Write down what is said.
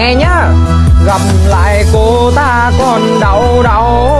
nghe nhá gặp lại cô ta còn đau đau.